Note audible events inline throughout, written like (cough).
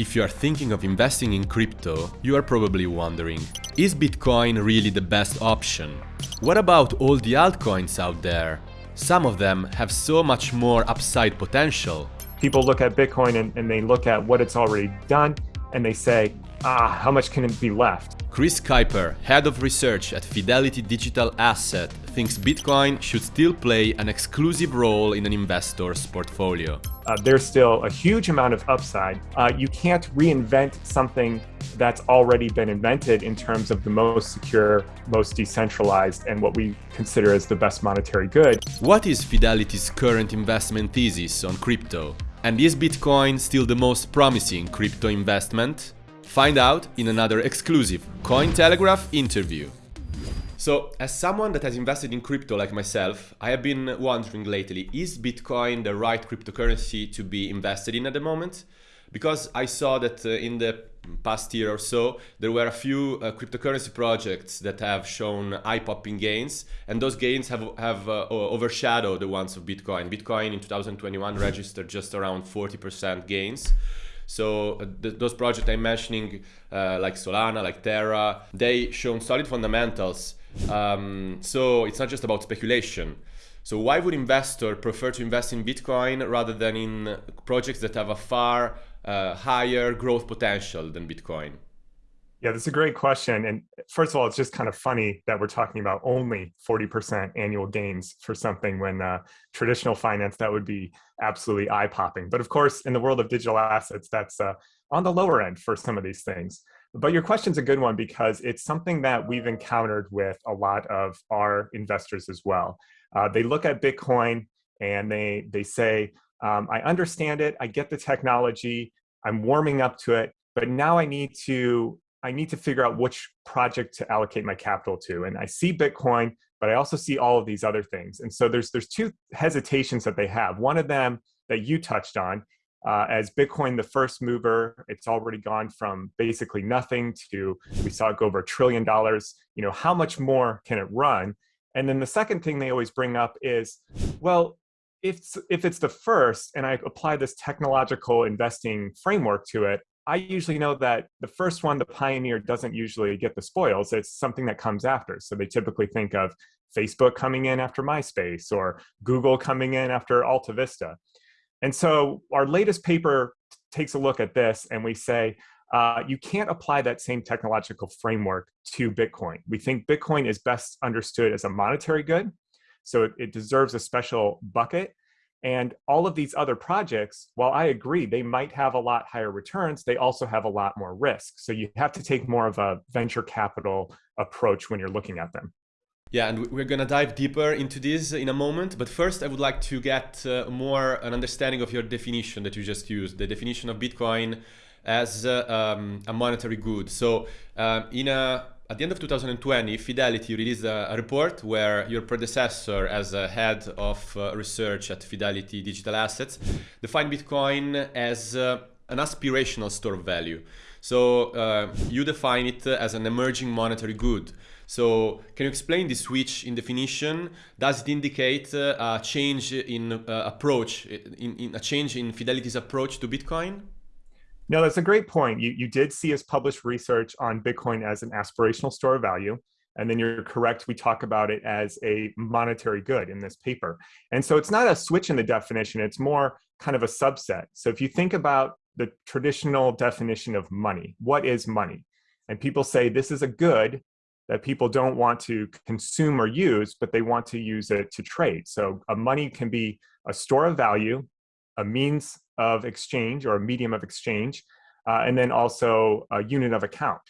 If you are thinking of investing in crypto, you are probably wondering, is Bitcoin really the best option? What about all the altcoins out there? Some of them have so much more upside potential. People look at Bitcoin and, and they look at what it's already done and they say, ah, how much can it be left? Chris Kuiper, head of research at Fidelity Digital Asset, thinks Bitcoin should still play an exclusive role in an investor's portfolio. Uh, there's still a huge amount of upside. Uh, you can't reinvent something that's already been invented in terms of the most secure, most decentralized, and what we consider as the best monetary good. What is Fidelity's current investment thesis on crypto? And is Bitcoin still the most promising crypto investment? Find out in another exclusive Cointelegraph interview. So, as someone that has invested in crypto like myself, I have been wondering lately, is Bitcoin the right cryptocurrency to be invested in at the moment? Because I saw that uh, in the past year or so, there were a few uh, cryptocurrency projects that have shown eye-popping gains, and those gains have, have uh, overshadowed the ones of Bitcoin. Bitcoin in 2021 registered just around 40% gains. So uh, th those projects I'm mentioning, uh, like Solana, like Terra, they shown solid fundamentals. Um, so it's not just about speculation. So why would investor prefer to invest in Bitcoin rather than in projects that have a far uh, higher growth potential than Bitcoin? Yeah, that's a great question. And first of all, it's just kind of funny that we're talking about only 40% annual gains for something when uh, traditional finance, that would be absolutely eye popping. But of course, in the world of digital assets, that's uh, on the lower end for some of these things. But your question's a good one because it's something that we've encountered with a lot of our investors as well. Uh, they look at Bitcoin and they, they say, um, I understand it, I get the technology, I'm warming up to it, but now I need to I need to figure out which project to allocate my capital to. And I see Bitcoin, but I also see all of these other things. And so there's, there's two hesitations that they have. One of them that you touched on, uh, as Bitcoin, the first mover, it's already gone from basically nothing to, we saw it go over a trillion dollars. You know, how much more can it run? And then the second thing they always bring up is, well, if, if it's the first and I apply this technological investing framework to it, I usually know that the first one, the pioneer, doesn't usually get the spoils. It's something that comes after. So they typically think of Facebook coming in after MySpace or Google coming in after Alta Vista. And so our latest paper takes a look at this and we say, uh, you can't apply that same technological framework to Bitcoin. We think Bitcoin is best understood as a monetary good. So it, it deserves a special bucket. And all of these other projects, while I agree they might have a lot higher returns, they also have a lot more risk. So you have to take more of a venture capital approach when you're looking at them. Yeah, and we're gonna dive deeper into this in a moment. But first, I would like to get uh, more an understanding of your definition that you just used, the definition of Bitcoin as uh, um, a monetary good. So um, in a at the end of 2020, Fidelity released a, a report where your predecessor as a head of uh, research at Fidelity Digital Assets defined Bitcoin as uh, an aspirational store of value. So uh, you define it as an emerging monetary good. So can you explain the switch in definition? Does it indicate uh, a change in uh, approach, in, in a change in Fidelity's approach to Bitcoin? No, that's a great point. You, you did see us publish research on Bitcoin as an aspirational store of value. And then you're correct, we talk about it as a monetary good in this paper. And so it's not a switch in the definition, it's more kind of a subset. So if you think about the traditional definition of money, what is money? And people say this is a good that people don't want to consume or use, but they want to use it to trade. So a money can be a store of value, a means of exchange or a medium of exchange, uh, and then also a unit of account.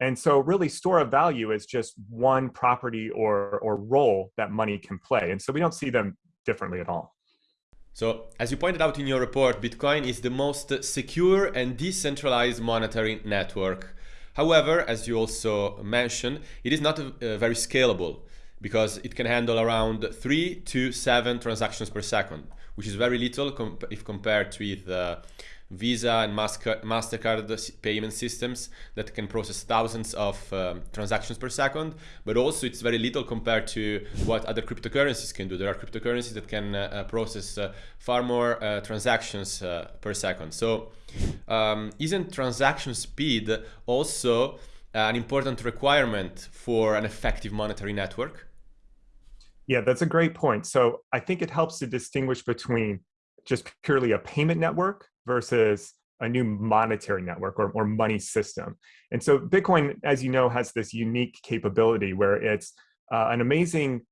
And so really store of value is just one property or, or role that money can play. And so we don't see them differently at all. So as you pointed out in your report, Bitcoin is the most secure and decentralized monetary network. However, as you also mentioned, it is not uh, very scalable because it can handle around three to seven transactions per second which is very little comp if compared with uh, Visa and MasterCard payment systems that can process thousands of um, transactions per second, but also it's very little compared to what other cryptocurrencies can do. There are cryptocurrencies that can uh, uh process uh, far more uh, transactions uh, per second. So um, isn't transaction speed also an important requirement for an effective monetary network? Yeah, that's a great point. So I think it helps to distinguish between just purely a payment network versus a new monetary network or, or money system. And so Bitcoin, as you know, has this unique capability where it's uh, an amazing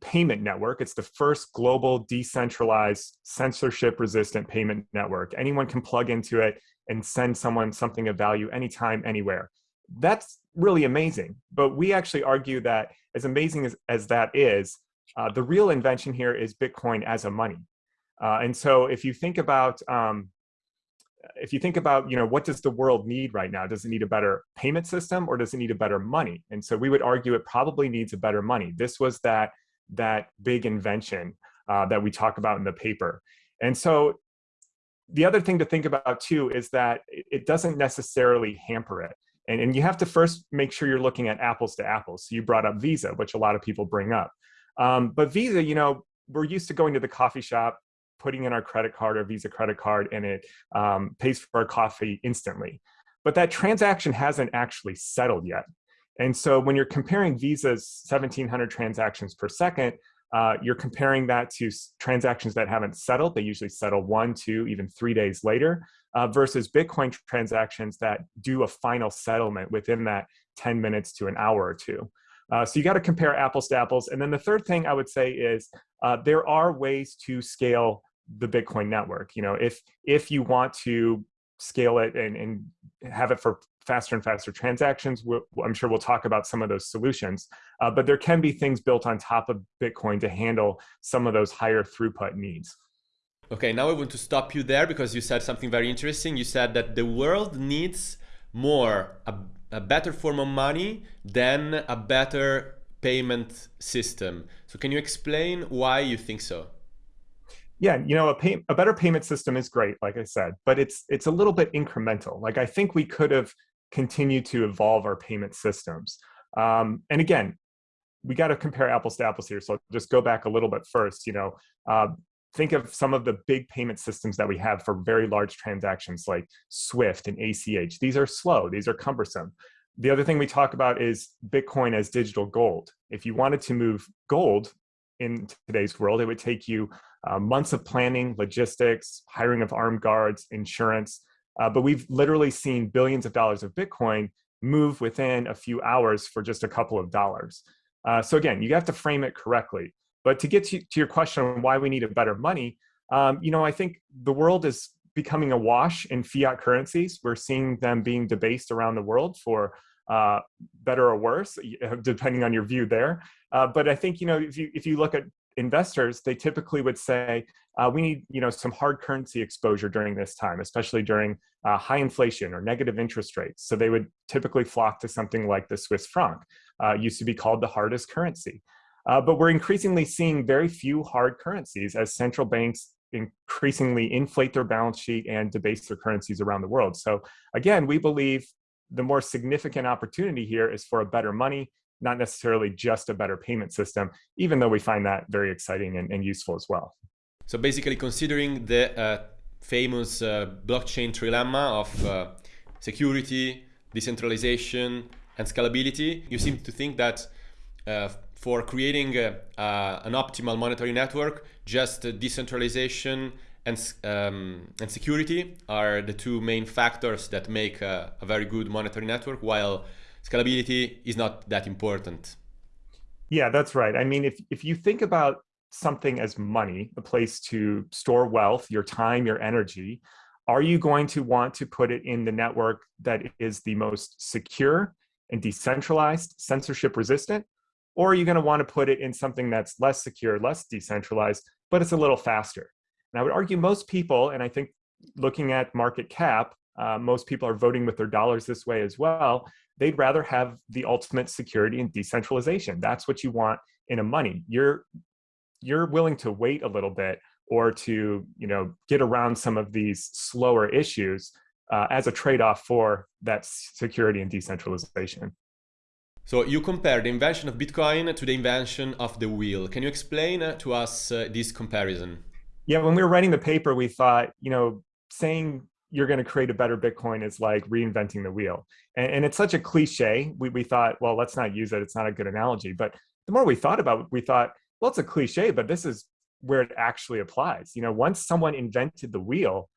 payment network. It's the first global decentralized censorship resistant payment network. Anyone can plug into it and send someone something of value anytime, anywhere. That's really amazing. But we actually argue that as amazing as, as that is, uh, the real invention here is Bitcoin as a money. Uh, and so if you think about um, if you think about, you know, what does the world need right now? Does it need a better payment system or does it need a better money? And so we would argue it probably needs a better money. This was that, that big invention uh, that we talk about in the paper. And so the other thing to think about too is that it doesn't necessarily hamper it. And, and you have to first make sure you're looking at apples to apples. So you brought up Visa, which a lot of people bring up. Um, but Visa, you know, we're used to going to the coffee shop, putting in our credit card or Visa credit card, and it um, pays for our coffee instantly. But that transaction hasn't actually settled yet. And so when you're comparing Visa's 1,700 transactions per second, uh, you're comparing that to transactions that haven't settled. They usually settle one, two, even three days later, uh, versus Bitcoin transactions that do a final settlement within that 10 minutes to an hour or two. Uh, so you got to compare apples to apples. And then the third thing I would say is uh, there are ways to scale the Bitcoin network. You know, if if you want to scale it and, and have it for faster and faster transactions, we'll, I'm sure we'll talk about some of those solutions. Uh, but there can be things built on top of Bitcoin to handle some of those higher throughput needs. Okay, now I want to stop you there because you said something very interesting. You said that the world needs more a, a better form of money than a better payment system. So can you explain why you think so? Yeah, you know, a, pay, a better payment system is great, like I said, but it's it's a little bit incremental. Like I think we could have continued to evolve our payment systems. Um, and again, we got to compare apples to apples here. So just go back a little bit first. You know, uh, think of some of the big payment systems that we have for very large transactions like SWIFT and ACH. These are slow, these are cumbersome. The other thing we talk about is Bitcoin as digital gold. If you wanted to move gold in today's world, it would take you uh, months of planning, logistics, hiring of armed guards, insurance. Uh, but we've literally seen billions of dollars of Bitcoin move within a few hours for just a couple of dollars. Uh, so again, you have to frame it correctly. But to get to, to your question on why we need a better money, um, you know, I think the world is becoming awash in fiat currencies. We're seeing them being debased around the world for uh, better or worse, (laughs) depending on your view there. Uh, but I think, you know, if you, if you look at investors, they typically would say, uh, we need, you know, some hard currency exposure during this time, especially during uh, high inflation or negative interest rates. So they would typically flock to something like the Swiss franc, uh, used to be called the hardest currency. Uh, but we're increasingly seeing very few hard currencies as central banks increasingly inflate their balance sheet and debase their currencies around the world. So again, we believe the more significant opportunity here is for a better money, not necessarily just a better payment system, even though we find that very exciting and, and useful as well. So basically considering the uh, famous uh, blockchain trilemma of uh, security, decentralization, and scalability, you seem to think that uh, for creating uh, an optimal monetary network, just decentralization and, um, and security are the two main factors that make a, a very good monetary network, while scalability is not that important. Yeah, that's right. I mean, if, if you think about something as money, a place to store wealth, your time, your energy, are you going to want to put it in the network that is the most secure and decentralized, censorship resistant? Or are you going to want to put it in something that's less secure, less decentralized, but it's a little faster? And I would argue most people, and I think looking at market cap, uh, most people are voting with their dollars this way as well. They'd rather have the ultimate security and decentralization. That's what you want in a money. You're you're willing to wait a little bit or to you know get around some of these slower issues uh, as a trade-off for that security and decentralization. So you compare the invention of Bitcoin to the invention of the wheel. Can you explain uh, to us uh, this comparison? Yeah, when we were writing the paper, we thought, you know, saying you're going to create a better Bitcoin is like reinventing the wheel. And, and, it's such a cliche. We, we thought, well, let's not use it. It's not a good analogy. But the more we thought about it, we thought, well, it's a cliche, but this is where it actually applies. You know, once someone invented the wheel,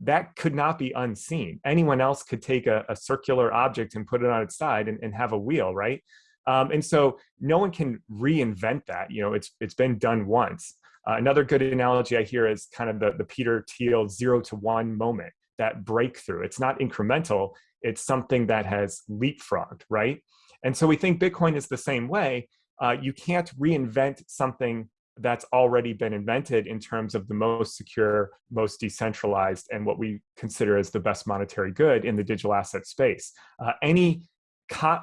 that could not be unseen. Anyone else could take a, a circular object and put it on its side and, and have a wheel, right? Um, and so no one can reinvent that. You know, it's it's been done once. Uh, another good analogy I hear is kind of the, the Peter Thiel zero to one moment, that breakthrough. It's not incremental, it's something that has leapfrogged, right? And so we think Bitcoin is the same way. Uh, you can't reinvent something that's already been invented in terms of the most secure, most decentralized, and what we consider as the best monetary good in the digital asset space. Uh, any,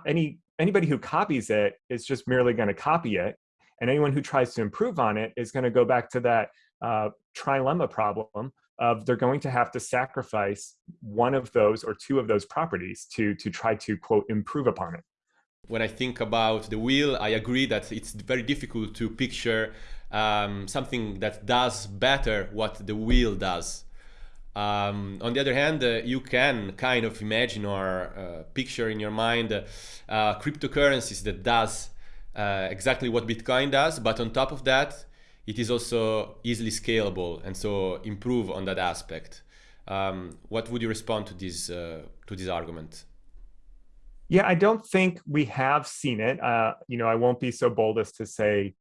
any, anybody who copies it is just merely going to copy it, and anyone who tries to improve on it is going to go back to that uh, trilemma problem of they're going to have to sacrifice one of those or two of those properties to to try to quote improve upon it when I think about the wheel, I agree that it's very difficult to picture um, something that does better what the wheel does. Um, on the other hand, uh, you can kind of imagine or uh, picture in your mind uh, cryptocurrencies that does uh, exactly what Bitcoin does, but on top of that, it is also easily scalable and so improve on that aspect. Um, what would you respond to this uh, to this argument? Yeah, I don't think we have seen it. Uh, you know, I won't be so bold as to say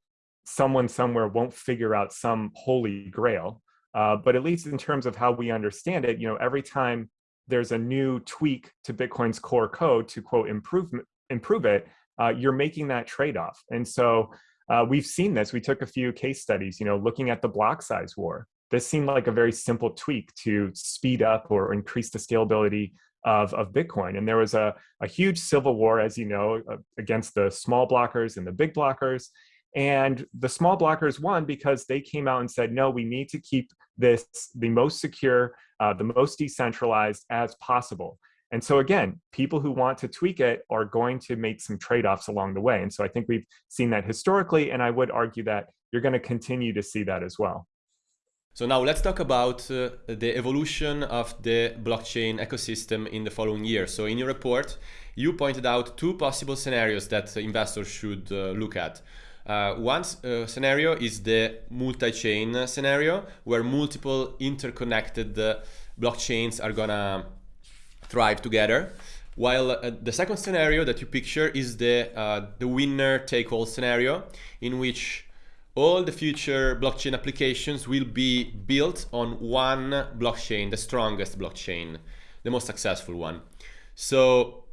someone somewhere won't figure out some holy grail. Uh, but at least in terms of how we understand it, you know, every time there's a new tweak to Bitcoin's core code to quote improve improve it, uh, you're making that trade-off. And so uh, we've seen this. We took a few case studies, you know, looking at the block size war. This seemed like a very simple tweak to speed up or increase the scalability of, of Bitcoin. And there was a, a huge civil war, as you know, uh, against the small blockers and the big blockers. And the small blockers won because they came out and said, no, we need to keep this the most secure, uh, the most decentralized as possible. And so again, people who want to tweak it are going to make some trade-offs along the way. And so I think we've seen that historically, and I would argue that you're going to continue to see that as well. So now let's talk about uh, the evolution of the blockchain ecosystem in the following year. So in your report, you pointed out two possible scenarios that investors should uh, look at. Uh, one uh, scenario is the multi-chain scenario, where multiple interconnected uh, blockchains are gonna thrive together. While uh, the second scenario that you picture is the, uh, the winner-take-all scenario, in which all the future blockchain applications will be built on one blockchain, the strongest blockchain, the most successful one. So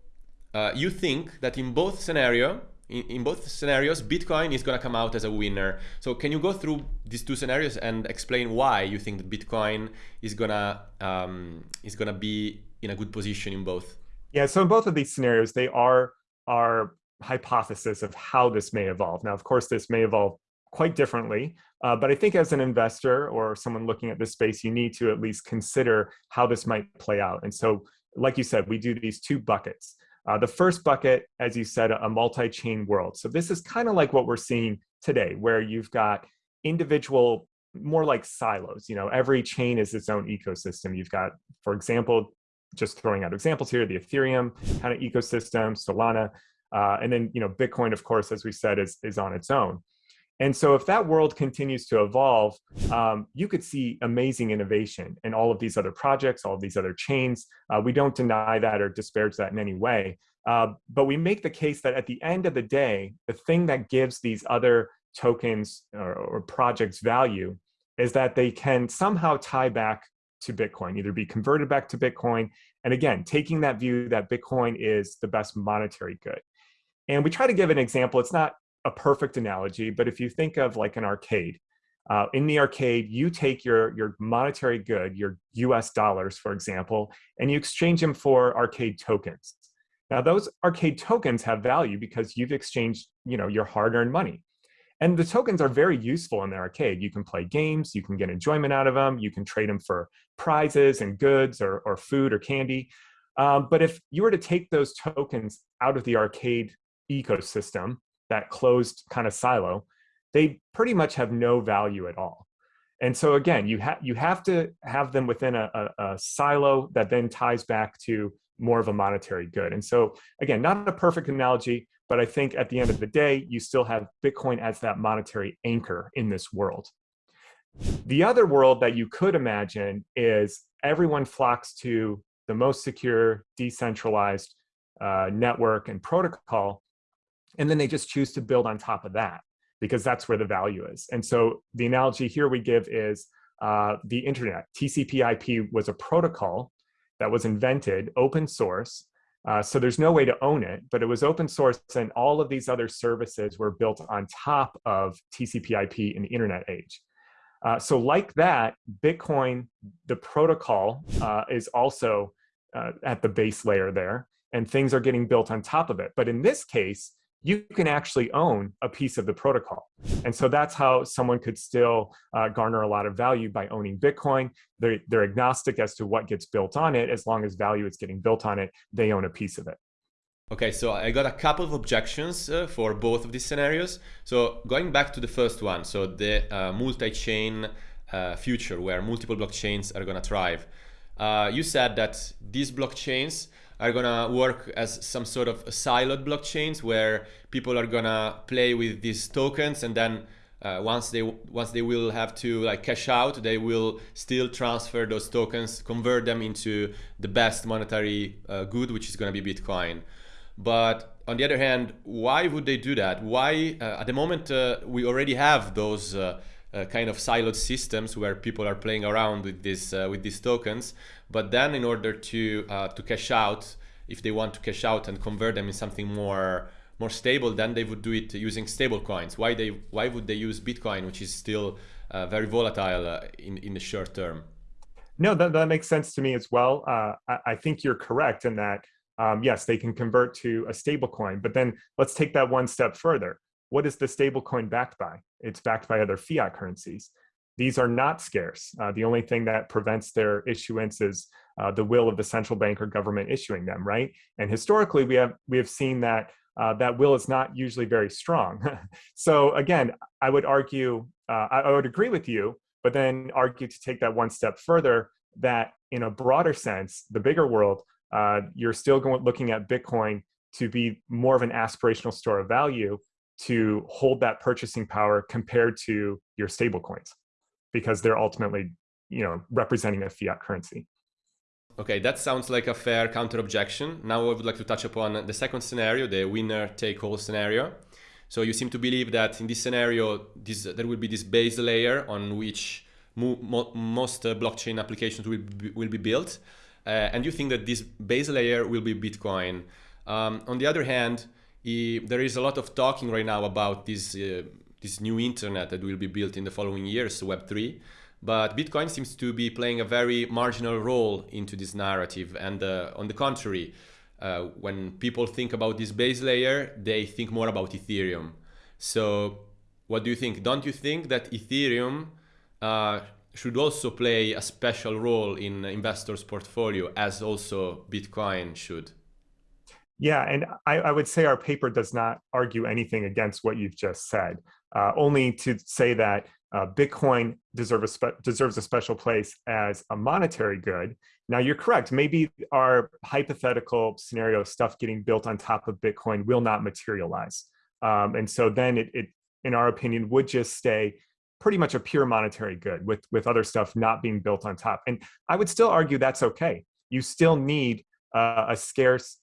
uh, you think that in both scenario, in, in both scenarios, Bitcoin is going to come out as a winner. So can you go through these two scenarios and explain why you think that Bitcoin is gonna um, is gonna be in a good position in both? Yeah. So in both of these scenarios, they are our hypothesis of how this may evolve. Now, of course, this may evolve quite differently, uh, but I think as an investor or someone looking at this space, you need to at least consider how this might play out. And so, like you said, we do these two buckets. Uh, the first bucket, as you said, a multi-chain world. So this is kind of like what we're seeing today, where you've got individual, more like silos. You know, every chain is its own ecosystem. You've got, for example, just throwing out examples here, the Ethereum kind of ecosystem, Solana, uh, and then you know Bitcoin, of course, as we said, is is on its own. And so if that world continues to evolve, um, you could see amazing innovation in all of these other projects, all of these other chains. Uh, we don't deny that or disparage that in any way. Uh, but we make the case that at the end of the day, the thing that gives these other tokens or, or projects value is that they can somehow tie back to Bitcoin, either be converted back to Bitcoin. And again, taking that view that Bitcoin is the best monetary good. And we try to give an example. It's not a perfect analogy, but if you think of like an arcade, uh, in the arcade, you take your, your monetary good, your US dollars, for example, and you exchange them for arcade tokens. Now those arcade tokens have value because you've exchanged you know, your hard-earned money. And the tokens are very useful in the arcade. You can play games, you can get enjoyment out of them, you can trade them for prizes and goods or, or food or candy. Um, but if you were to take those tokens out of the arcade ecosystem, that closed kind of silo, they pretty much have no value at all. And so again, you, have you have to have them within a, a, a silo that then ties back to more of a monetary good. And so again, not a perfect analogy, but I think at the end of the day, you still have Bitcoin as that monetary anchor in this world. The other world that you could imagine is everyone flocks to the most secure, decentralized uh, network and protocol, and then they just choose to build on top of that because that's where the value is. And so the analogy here we give is uh, the internet. TCP IP was a protocol that was invented, open source, uh, so there's no way to own it, but it was open source and all of these other services were built on top of TCP IP in the internet age. Uh, so like that, Bitcoin, the protocol uh, is also uh, at the base layer there and things are getting built on top of it. But in this case, you can actually own a piece of the protocol. And so that's how someone could still uh, garner a lot of value by owning Bitcoin. They're, they're agnostic as to what gets built on it. As long as value is getting built on it, they own a piece of it. Okay, so I got a couple of objections uh, for both of these scenarios. So going back to the first one, so the uh, multi-chain uh, future where multiple blockchains are going to thrive. Uh, you said that these blockchains are gonna work as some sort of siloed blockchains where people are gonna play with these tokens and then uh, once they once they will have to like cash out they will still transfer those tokens convert them into the best monetary uh, good which is going to be bitcoin. But on the other hand why would they do that? Why uh, at the moment uh, we already have those uh, kind of siloed systems where people are playing around with this uh, with these tokens. But then, in order to uh, to cash out, if they want to cash out and convert them in something more more stable, then they would do it using stable coins. Why they why would they use Bitcoin, which is still uh, very volatile in in the short term? No, that, that makes sense to me as well. I, I think you're correct in that. Um, yes, they can convert to a stable coin, but then let's take that one step further what is the stablecoin backed by? It's backed by other fiat currencies. These are not scarce. Uh, the only thing that prevents their issuance is uh, the will of the central bank or government issuing them, right? And historically, we have we have seen that uh, that will is not usually very strong. (laughs) so again, I would argue, uh, I, I would agree with you, but then argue to take that one step further that in a broader sense, the bigger world, uh, you're still going looking at Bitcoin to be more of an aspirational store of value to hold that purchasing power compared to your stable coins because they're ultimately you know representing a fiat currency. Okay that sounds like a fair counter objection. Now i would like to touch upon the second scenario the winner take all scenario. So you seem to believe that in this scenario this there will be this base layer on which mo mo most uh, blockchain applications will be, will be built. Uh, and you think that this base layer will be bitcoin. Um, on the other hand there is a lot of talking right now about this uh, this new internet that will be built in the following years, Web3. But Bitcoin seems to be playing a very marginal role into this narrative. And uh, on the contrary, uh, when people think about this base layer, they think more about Ethereum. So what do you think? Don't you think that Ethereum uh, should also play a special role in investors' portfolio as also Bitcoin should? Yeah, and I, I, would say our paper does not argue anything against what you've just said, uh, only to say that uh, Bitcoin deserve a deserves a special place as a monetary good. Now, you're correct. Maybe our hypothetical scenario stuff getting built on top of Bitcoin will not materialize. Um, and so then it, it, in our opinion, would just stay pretty much a pure monetary good with, with other stuff not being built on top. And I would still argue that's okay. You still need uh, a scarce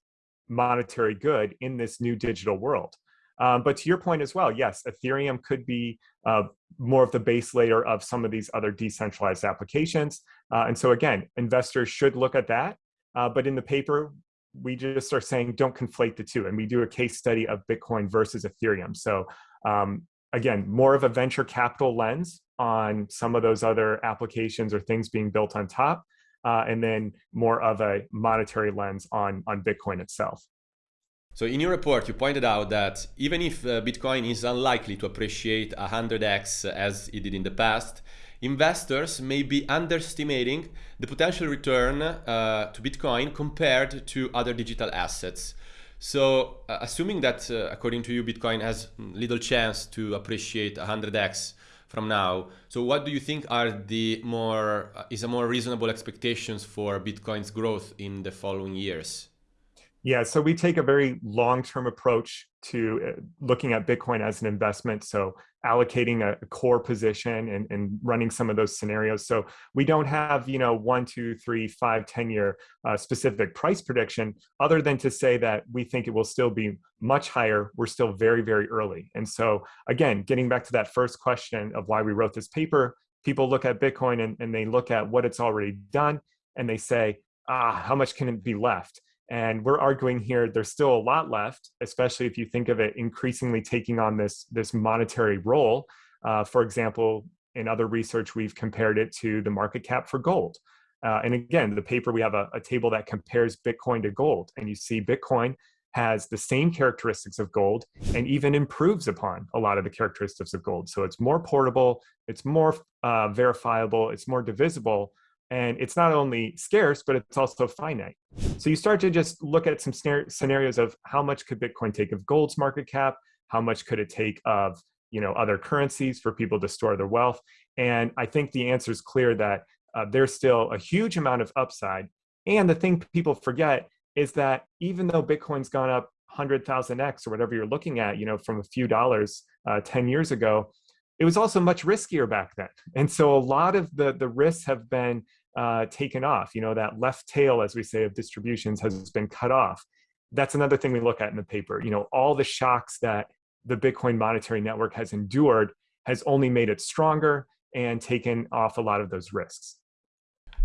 monetary good in this new digital world. Um, but to your point as well, yes, Ethereum could be uh, more of the base layer of some of these other decentralized applications. Uh, and so again, investors should look at that. Uh, but in the paper, we just are saying don't conflate the two. And we do a case study of Bitcoin versus Ethereum. So um, again, more of a venture capital lens on some of those other applications or things being built on top uh, and then more of a monetary lens on, on Bitcoin itself. So in your report, you pointed out that even if uh, Bitcoin is unlikely to appreciate 100x as it did in the past, investors may be underestimating the potential return uh, to Bitcoin compared to other digital assets. So uh, assuming that, uh, according to you, Bitcoin has little chance to appreciate 100x from now, so what do you think are the more, uh, is a more reasonable expectations for Bitcoin's growth in the following years? Yeah, so we take a very long-term approach to uh, looking at Bitcoin as an investment. So allocating a, core position and, and, running some of those scenarios. So we don't have, you know, one, two, three, five, 10 year uh, specific price prediction, other than to say that we think it will still be much higher. We're still very, very early. And so again, getting back to that first question of why we wrote this paper, people look at Bitcoin and, and they look at what it's already done and they say, ah, how much can it be left? And we're arguing here there's still a lot left, especially if you think of it increasingly taking on this, this monetary role. Uh, for example, in other research, we've compared it to the market cap for gold. Uh, and again, the paper, we have a, a table that compares Bitcoin to gold. And you see Bitcoin has the same characteristics of gold and even improves upon a lot of the characteristics of gold. So it's more portable, it's more uh, verifiable, it's more divisible, and it's not only scarce, but it's also finite. So you start to just look at some scenarios of how much could Bitcoin take of gold's market cap, how much could it take of you know other currencies for people to store their wealth, and I think the answer is clear that uh, there's still a huge amount of upside. And the thing people forget is that even though Bitcoin's gone up 100,000x or whatever you're looking at, you know, from a few dollars uh, 10 years ago, it was also much riskier back then. And so a lot of the, the risks have been uh, taken off. You know, that left tail, as we say, of distributions has been cut off. That's another thing we look at in the paper. You know, all the shocks that the Bitcoin monetary network has endured has only made it stronger and taken off a lot of those risks.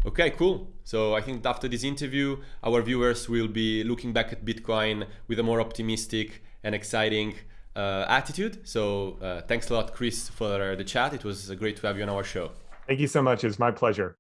Okay, cool. So I think after this interview, our viewers will be looking back at Bitcoin with a more optimistic and exciting uh, attitude. So uh, thanks a lot, Chris, for the chat. It was great to have you on our show. Thank you so much. It's my pleasure.